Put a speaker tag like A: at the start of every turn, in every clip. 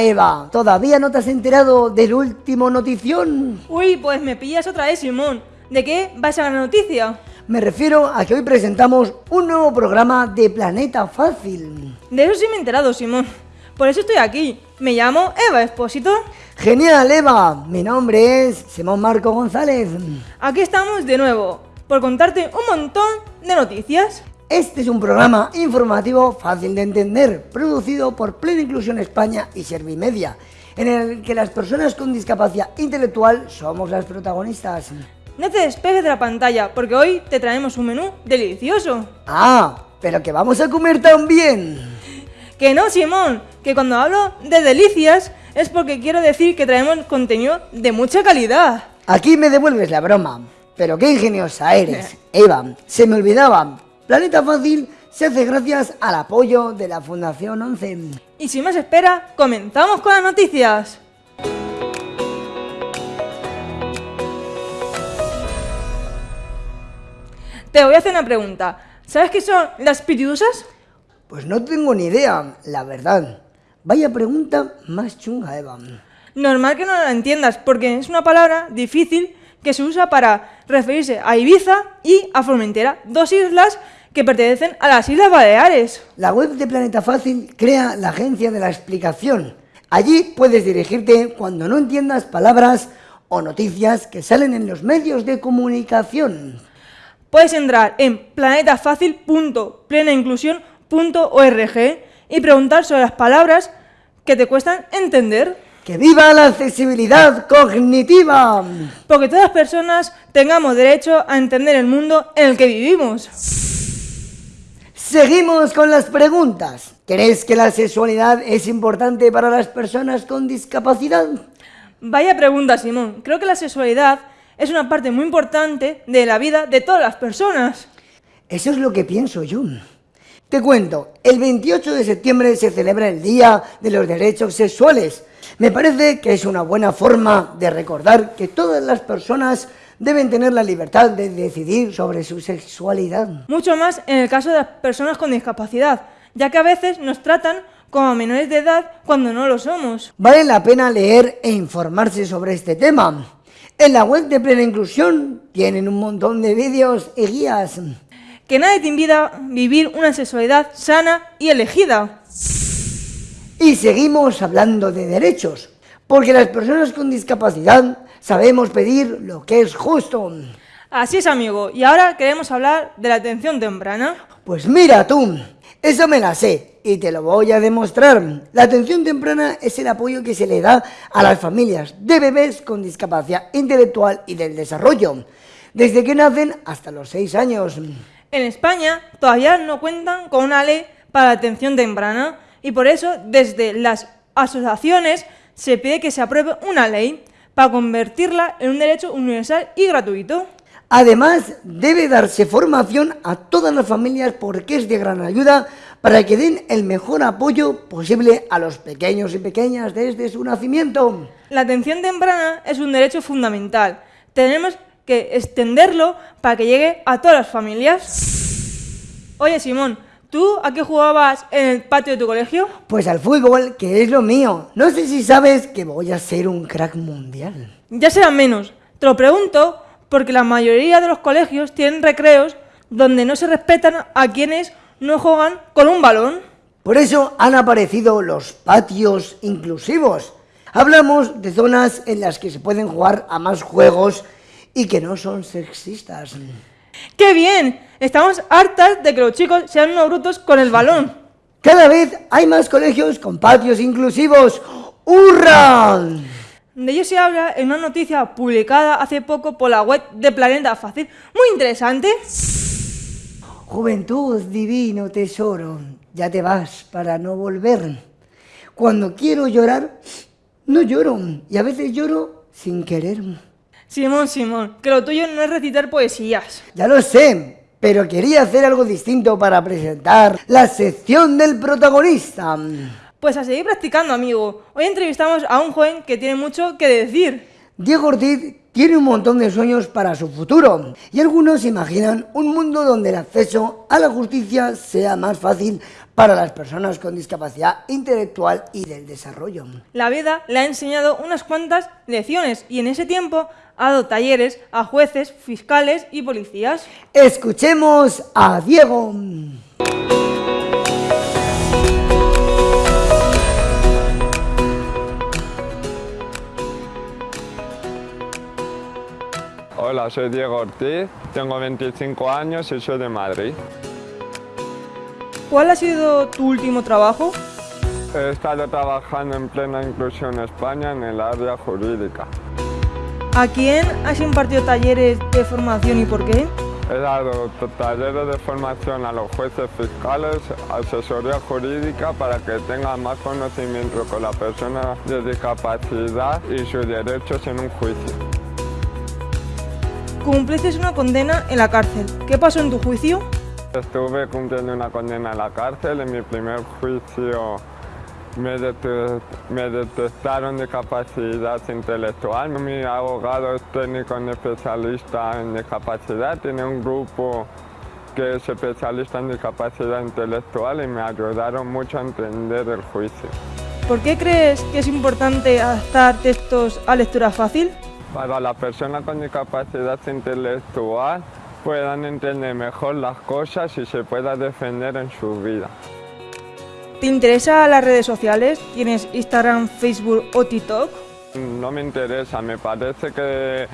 A: Eva, ¿todavía no te has enterado del último notición?
B: Uy, pues me pillas otra vez, Simón. ¿De qué va esa la noticia?
A: Me refiero a que hoy presentamos un nuevo programa de Planeta Fácil.
B: De eso sí me he enterado, Simón. Por eso estoy aquí. Me llamo Eva Espósito.
A: Genial, Eva. Mi nombre es Simón Marco González.
B: Aquí estamos de nuevo, por contarte un montón de noticias.
A: Este es un programa informativo fácil de entender, producido por Plena Inclusión España y Servimedia, en el que las personas con discapacidad intelectual somos las protagonistas.
B: No te despegues de la pantalla, porque hoy te traemos un menú delicioso.
A: Ah, pero que vamos a comer también.
B: Que no, Simón, que cuando hablo de delicias es porque quiero decir que traemos contenido de mucha calidad.
A: Aquí me devuelves la broma. Pero qué ingeniosa eres, Eva. Se me olvidaba. Planeta Fácil se hace gracias al apoyo de la Fundación 11.
B: Y sin más espera, comenzamos con las noticias. Te voy a hacer una pregunta. ¿Sabes qué son las pitidusas?
A: Pues no tengo ni idea, la verdad. Vaya pregunta más chunga, Eva.
B: Normal que no la entiendas, porque es una palabra difícil que se usa para referirse a Ibiza y a Formentera, dos islas que pertenecen a las Islas Baleares.
A: La web de Planeta Fácil crea la agencia de la explicación. Allí puedes dirigirte cuando no entiendas palabras o noticias que salen en los medios de comunicación.
B: Puedes entrar en planetafacil.plenainclusión.org y preguntar sobre las palabras que te cuestan entender.
A: ¡Que viva la accesibilidad cognitiva!
B: Porque todas las personas tengamos derecho a entender el mundo en el que vivimos.
A: Seguimos con las preguntas. ¿Crees que la sexualidad es importante para las personas con discapacidad?
B: Vaya pregunta, Simón. Creo que la sexualidad es una parte muy importante de la vida de todas las personas.
A: Eso es lo que pienso yo. Te cuento, el 28 de septiembre se celebra el Día de los Derechos Sexuales. Me parece que es una buena forma de recordar que todas las personas deben tener la libertad de decidir sobre su sexualidad.
B: Mucho más en el caso de las personas con discapacidad, ya que a veces nos tratan como menores de edad cuando no lo somos.
A: Vale la pena leer e informarse sobre este tema. En la web de Plena Inclusión tienen un montón de vídeos y guías.
B: Que nadie te impida a vivir una sexualidad sana y elegida.
A: Y seguimos hablando de derechos, porque las personas con discapacidad sabemos pedir lo que es justo.
B: Así es, amigo. Y ahora queremos hablar de la atención temprana.
A: Pues mira tú, eso me la sé y te lo voy a demostrar. La atención temprana es el apoyo que se le da a las familias de bebés con discapacidad intelectual y del desarrollo, desde que nacen hasta los 6 años.
B: En España todavía no cuentan con una ley para la atención temprana y por eso desde las asociaciones se pide que se apruebe una ley para convertirla en un derecho universal y gratuito.
A: Además, debe darse formación a todas las familias porque es de gran ayuda para que den el mejor apoyo posible a los pequeños y pequeñas desde su nacimiento.
B: La atención temprana es un derecho fundamental. Tenemos que extenderlo para que llegue a todas las familias. Oye, Simón, ¿tú a qué jugabas en el patio de tu colegio?
A: Pues al fútbol, que es lo mío. No sé si sabes que voy a ser un crack mundial.
B: Ya será menos. Te lo pregunto porque la mayoría de los colegios tienen recreos donde no se respetan a quienes no juegan con un balón.
A: Por eso han aparecido los patios inclusivos. Hablamos de zonas en las que se pueden jugar a más juegos y que no son sexistas.
B: ¡Qué bien! Estamos hartas de que los chicos sean unos brutos con el balón.
A: Cada vez hay más colegios con patios inclusivos. ¡Hurra!
B: De ello se habla en una noticia publicada hace poco por la web de Planeta Fácil. Muy interesante.
A: Juventud, divino tesoro, ya te vas para no volver. Cuando quiero llorar, no lloro. Y a veces lloro sin querer.
B: Simón, Simón, que lo tuyo no es recitar poesías.
A: Ya lo sé, pero quería hacer algo distinto para presentar la sección del protagonista.
B: Pues a seguir practicando, amigo. Hoy entrevistamos a un joven que tiene mucho que decir.
A: Diego Ortiz tiene un montón de sueños para su futuro y algunos imaginan un mundo donde el acceso a la justicia sea más fácil para las personas con discapacidad intelectual y del desarrollo.
B: La vida le ha enseñado unas cuantas lecciones y en ese tiempo ha dado talleres a jueces, fiscales y policías.
A: Escuchemos a Diego.
C: Hola, soy Diego Ortiz, tengo 25 años y soy de Madrid.
B: ¿Cuál ha sido tu último trabajo?
C: He estado trabajando en plena inclusión España en el área jurídica.
B: ¿A quién has impartido talleres de formación y por qué?
C: He dado talleres de formación a los jueces fiscales, asesoría jurídica para que tengan más conocimiento con la persona de discapacidad y sus derechos en un juicio.
B: Cumpliste una condena en la cárcel. ¿Qué pasó en tu juicio?
C: Estuve cumpliendo una condena en la cárcel. En mi primer juicio me, detectaron discapacidad intelectual. Mi abogado es técnico en especialista en discapacidad. Tiene un grupo que es especialista en discapacidad intelectual y me ayudaron mucho a entender el juicio.
B: ¿Por qué crees que es importante adaptar textos a lectura fácil?
C: para las personas con discapacidad intelectual puedan entender mejor las cosas y se pueda defender en su vida.
B: ¿Te interesan las redes sociales? ¿Tienes Instagram, Facebook o TikTok?
C: No me interesa, me parece que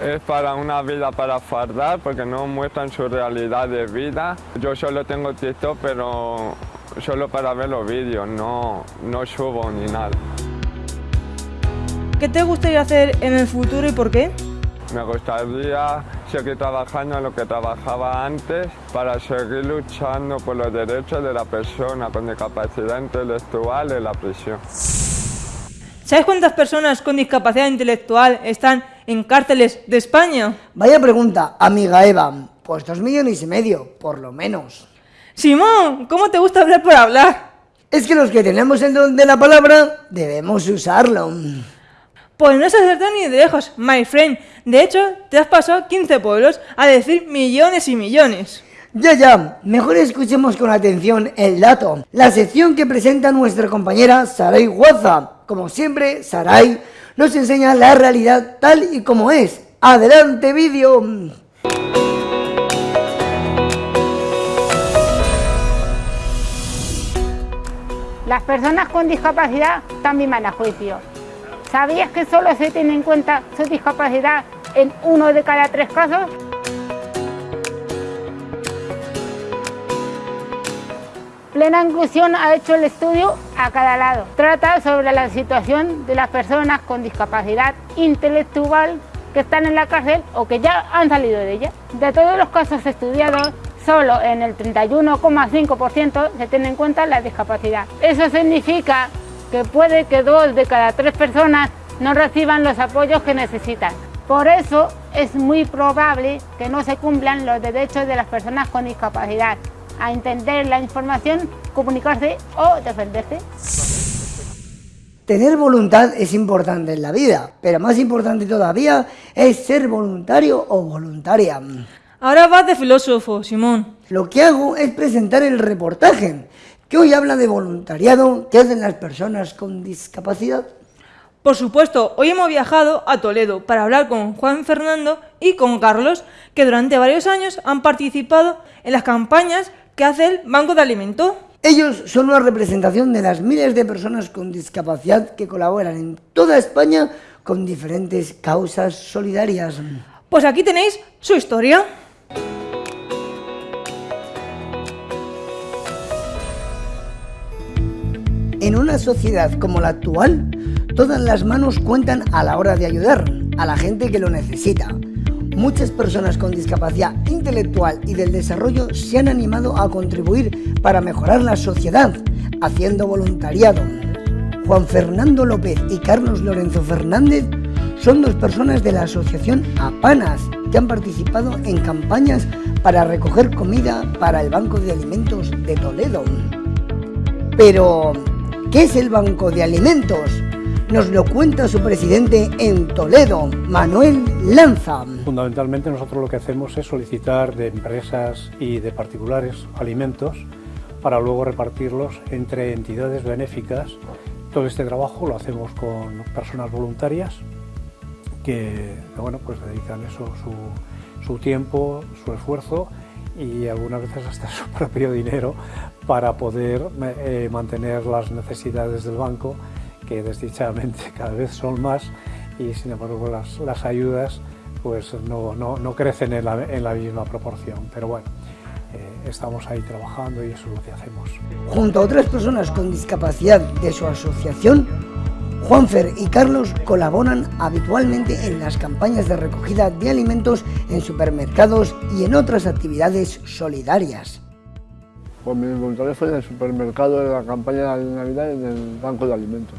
C: es para una vida para fardar porque no muestran su realidad de vida. Yo solo tengo TikTok pero solo para ver los vídeos, no, no subo ni nada.
B: ¿Qué te gustaría hacer en el futuro y por qué?
C: Me gustaría seguir trabajando en lo que trabajaba antes para seguir luchando por los derechos de la persona con discapacidad intelectual en la prisión.
B: ¿Sabes cuántas personas con discapacidad intelectual están en cárceles de España?
A: Vaya pregunta, amiga Eva. Pues dos millones y medio, por lo menos.
B: Simón, ¿cómo te gusta hablar por hablar?
A: Es que los que tenemos el don de la palabra debemos usarlo.
B: Pues no se acertado ni de lejos, my friend. De hecho, te has pasado 15 pueblos a decir millones y millones.
A: Ya, ya, mejor escuchemos con atención el dato. La sección que presenta nuestra compañera Saray Guaza. Como siempre, Saray nos enseña la realidad tal y como es. ¡Adelante, vídeo!
D: Las personas con discapacidad también van a juicio ¿Sabías que solo se tiene en cuenta su discapacidad en uno de cada tres casos? Plena Inclusión ha hecho el estudio a cada lado. Trata sobre la situación de las personas con discapacidad intelectual que están en la cárcel o que ya han salido de ella. De todos los casos estudiados, solo en el 31,5% se tiene en cuenta la discapacidad. Eso significa que puede que dos de cada tres personas no reciban los apoyos que necesitan. Por eso es muy probable que no se cumplan los derechos de las personas con discapacidad a entender la información, comunicarse o defenderse.
A: Tener voluntad es importante en la vida, pero más importante todavía es ser voluntario o voluntaria.
B: Ahora vas de filósofo, Simón.
A: Lo que hago es presentar el reportaje que hoy habla de voluntariado que hacen las personas con discapacidad.
B: Por supuesto, hoy hemos viajado a Toledo para hablar con Juan Fernando y con Carlos, que durante varios años han participado en las campañas que hace el Banco de Alimentos.
A: Ellos son una representación de las miles de personas con discapacidad que colaboran en toda España con diferentes causas solidarias.
B: Pues aquí tenéis su historia.
A: En una sociedad como la actual, todas las manos cuentan a la hora de ayudar a la gente que lo necesita. Muchas personas con discapacidad intelectual y del desarrollo se han animado a contribuir para mejorar la sociedad, haciendo voluntariado. Juan Fernando López y Carlos Lorenzo Fernández son dos personas de la asociación APANAS que han participado en campañas para recoger comida para el Banco de Alimentos de Toledo. Pero, ¿Qué es el Banco de Alimentos? Nos lo cuenta su presidente en Toledo, Manuel Lanza.
E: Fundamentalmente nosotros lo que hacemos es solicitar de empresas y de particulares alimentos para luego repartirlos entre entidades benéficas. Todo este trabajo lo hacemos con personas voluntarias que, bueno, pues dedican eso, su, tiempo, su esfuerzo y algunas veces hasta su propio dinero para poder eh, mantener las necesidades del banco, que desdichadamente cada vez son más y sin embargo las, las ayudas pues no, no, no crecen en la, en la, misma proporción. Pero bueno, eh, estamos ahí trabajando y eso es lo que hacemos.
A: Junto a otras personas con discapacidad de su asociación, Juanfer y Carlos colaboran habitualmente en las campañas de recogida de alimentos en supermercados y en otras actividades solidarias.
F: Pues mi voluntariado fue en el supermercado de la campaña de Navidad en el banco de alimentos.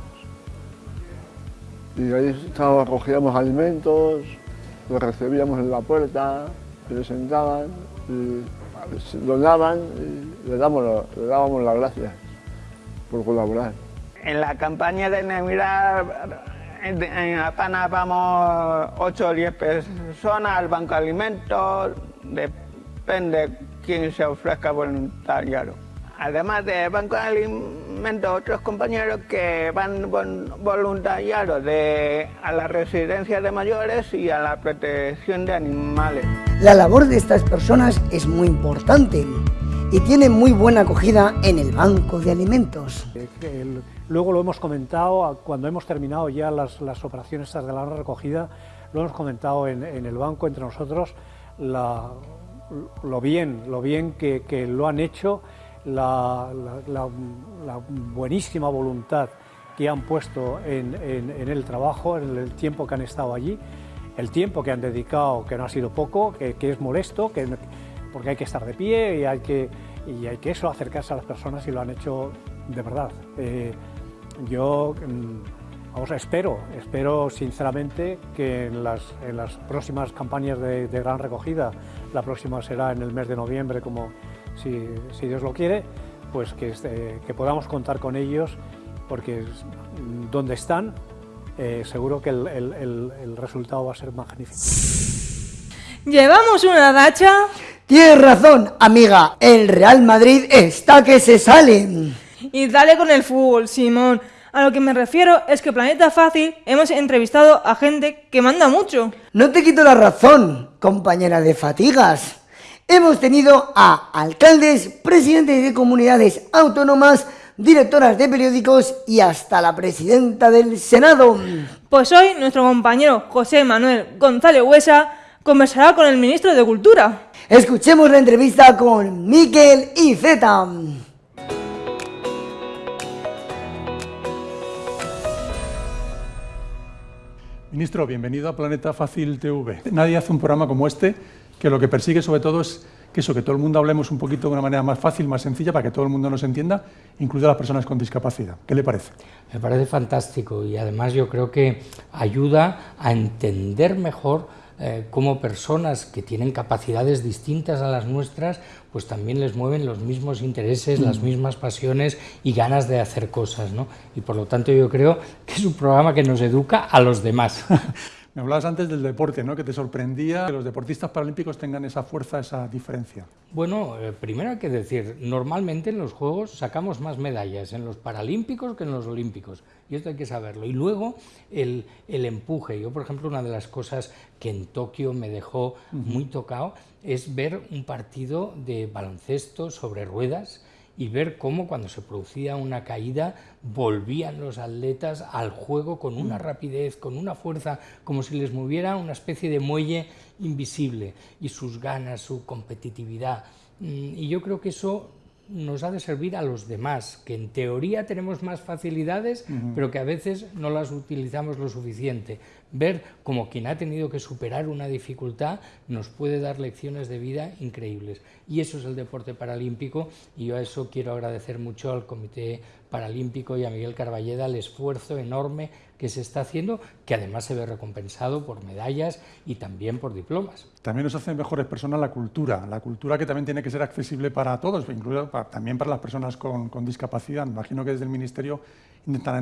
F: Y ahí recogíamos alimentos, los recibíamos en la puerta, presentaban, y donaban y le dábamos las gracias por colaborar.
G: En la campaña de Navidad en apenas vamos 8 o 10 personas al banco de alimentos, depende quién se ofrezca voluntariado. Además de banco de alimentos, otros compañeros que van voluntariados a la residencia de mayores y a la protección de animales.
A: La labor de estas personas es muy importante y tiene muy buena acogida en el banco de alimentos.
E: luego lo hemos comentado cuando hemos terminado ya las, operaciones de la recogida, lo hemos comentado en, el banco entre nosotros, lo bien, lo bien que, lo han hecho, la, buenísima voluntad que han puesto en, el trabajo, en el tiempo que han estado allí, el tiempo que han dedicado, que no ha sido poco, que, que es molesto, que porque hay que estar de pie y hay que, y hay que eso, acercarse a las personas y lo han hecho de verdad. Eh, yo mm, vamos, espero, espero sinceramente que en las, en las próximas campañas de, gran recogida, la próxima será en el mes de noviembre, como si, si Dios lo quiere, pues que, este, que podamos contar con ellos, porque donde están, eh, seguro que el, el, el resultado va a ser magnífico.
B: Llevamos una racha
A: Tienes razón, amiga. El Real Madrid está que se sale.
B: Y dale con el fútbol, Simón. A lo que me refiero es que Planeta Fácil hemos entrevistado a gente que manda mucho.
A: No te quito la razón, compañera de fatigas. Hemos tenido a alcaldes, presidentes de comunidades autónomas, directoras de periódicos y hasta la presidenta del Senado.
B: Pues hoy nuestro compañero José Manuel González Huesa conversará con el ministro de Cultura.
A: Escuchemos la entrevista con Miquel y Zeta.
H: Ministro, bienvenido a Planeta Fácil TV. Nadie hace un programa como este que lo que persigue sobre todo es que eso, que todo el mundo hablemos un poquito de una manera más fácil, más sencilla, para que todo el mundo nos entienda, incluidas las personas con discapacidad. ¿Qué le parece?
I: Me parece fantástico y además yo creo que ayuda a entender mejor eh, como personas que tienen capacidades distintas a las nuestras, pues también les mueven los mismos intereses, las mm. mismas pasiones y ganas de hacer cosas, ¿no? Y por lo tanto yo creo que es un programa que nos educa a los demás.
H: Me hablabas antes del deporte, ¿no? que te sorprendía que los deportistas paralímpicos tengan esa fuerza, esa diferencia.
I: Bueno, eh, primero hay que decir, normalmente en los Juegos sacamos más medallas en los paralímpicos que en los olímpicos, y esto hay que saberlo. Y luego el, empuje. Yo, por ejemplo, una de las cosas que en Tokio me dejó muy tocado es ver un partido de baloncesto sobre ruedas, y ver cómo cuando se producía una caída volvían los atletas al juego con una mm. rapidez, con una fuerza, como si les moviera una especie de muelle invisible y sus ganas, su competitividad. Mm, y yo creo que eso nos ha de servir a los demás, que en teoría tenemos más facilidades, pero que a veces no las utilizamos lo suficiente. Ver como quien ha tenido que superar una dificultad nos puede dar lecciones de vida increíbles. Y eso es el deporte paralímpico y yo a eso quiero agradecer mucho al Comité Paralímpico y a Miguel Carballeda el esfuerzo enorme que se está haciendo, que además se ve recompensado por medallas y también por diplomas.
H: También nos hace mejores personas la cultura, la cultura que también tiene que ser accesible para todos, incluso también para las personas con, con discapacidad. Imagino que desde el Ministerio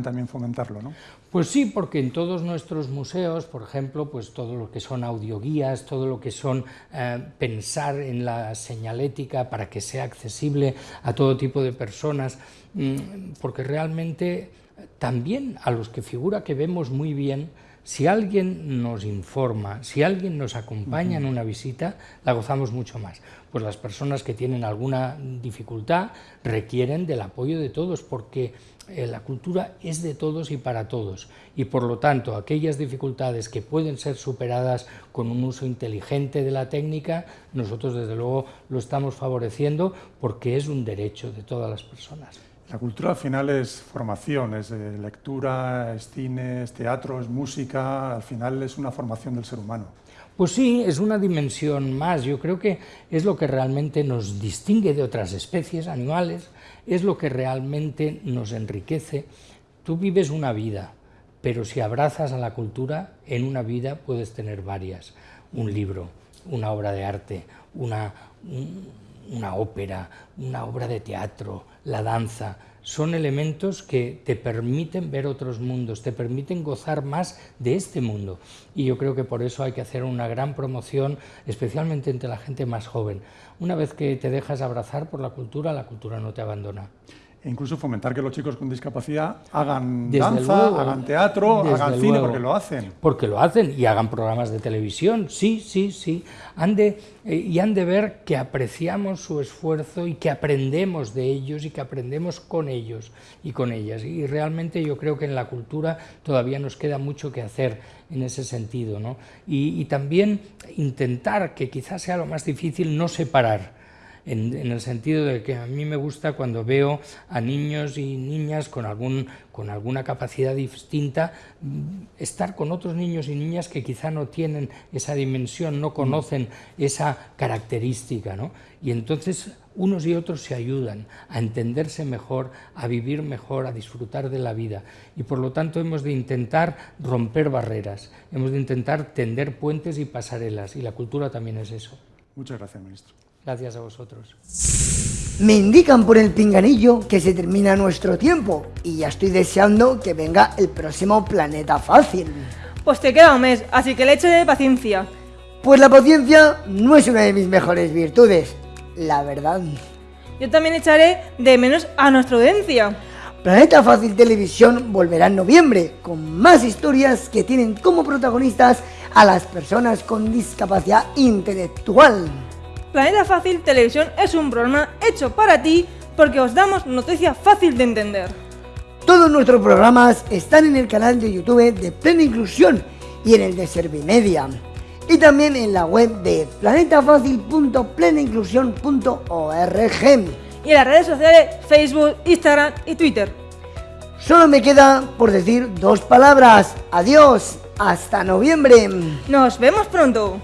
H: también fomentarlo, ¿no?
I: Pues sí, porque en todos nuestros museos, por ejemplo, pues todo lo que son audioguías, todo lo que son eh, pensar en la señalética para que sea accesible a todo tipo de personas, mm, porque realmente también a los que figura que vemos muy bien, si alguien nos informa, si alguien nos acompaña en una visita, la gozamos mucho más. Pues las personas que tienen alguna dificultad requieren del apoyo de todos, porque eh, la cultura es de todos y para todos, y por lo tanto aquellas dificultades que pueden ser superadas con un uso inteligente de la técnica, nosotros desde luego lo estamos favoreciendo porque es un derecho de todas las personas.
H: La cultura al final es formación, es eh, lectura, es cine, es teatro, es música, al final es una formación del ser humano.
I: Pues sí, es una dimensión más, yo creo que es lo que realmente nos distingue de otras especies animales, es lo que realmente nos enriquece. Tú vives una vida, pero si abrazas a la cultura, en una vida puedes tener varias, un libro, una obra de arte, una, una ópera, una obra de teatro, la danza, son elementos que te permiten ver otros mundos, te permiten gozar más de este mundo. Y yo creo que por eso hay que hacer una gran promoción, especialmente entre la gente más joven. Una vez que te dejas abrazar por la cultura, la cultura no te abandona.
H: E incluso fomentar que los chicos con discapacidad hagan danza, hagan teatro, hagan cine, porque lo hacen.
I: Porque lo hacen y hagan programas de televisión, sí, sí, sí. Han de, eh, y han de ver que apreciamos su esfuerzo y que aprendemos de ellos y que aprendemos con ellos y con ellas. Y realmente yo creo que en la cultura todavía nos queda mucho que hacer en ese sentido. ¿no? Y, y también intentar, que quizás sea lo más difícil, no separar en, el sentido de que a mí me gusta cuando veo a niños y niñas con, algún, con alguna capacidad distinta mm, estar con otros niños y niñas que quizá no tienen esa dimensión, no conocen esa característica, ¿no? Y entonces unos y otros se ayudan a entenderse mejor, a vivir mejor, a disfrutar de la vida. Y por lo tanto hemos de intentar romper barreras, hemos de intentar tender puentes y pasarelas, y la cultura también es eso.
H: Muchas gracias, ministro.
I: Gracias a vosotros.
A: Me indican por el pinganillo que se termina nuestro tiempo y ya estoy deseando que venga el próximo Planeta Fácil.
B: Pues te queda un mes, así que le echo de paciencia.
A: Pues la paciencia no es una de mis mejores virtudes, la verdad.
B: Yo también echaré de menos a nuestra audiencia.
A: Planeta Fácil Televisión volverá en noviembre con más historias que tienen como protagonistas a las personas con discapacidad intelectual.
B: Planeta Fácil Televisión es un programa hecho para ti porque os damos noticias fácil de entender.
A: Todos nuestros programas están en el canal de YouTube de Plena Inclusión y en el de Servimedia. Y también en la web de planetafácil.plenainclusión.org.
B: Y en las redes sociales Facebook, Instagram y Twitter.
A: Solo me queda por decir dos palabras. Adiós. Hasta noviembre.
B: Nos vemos pronto.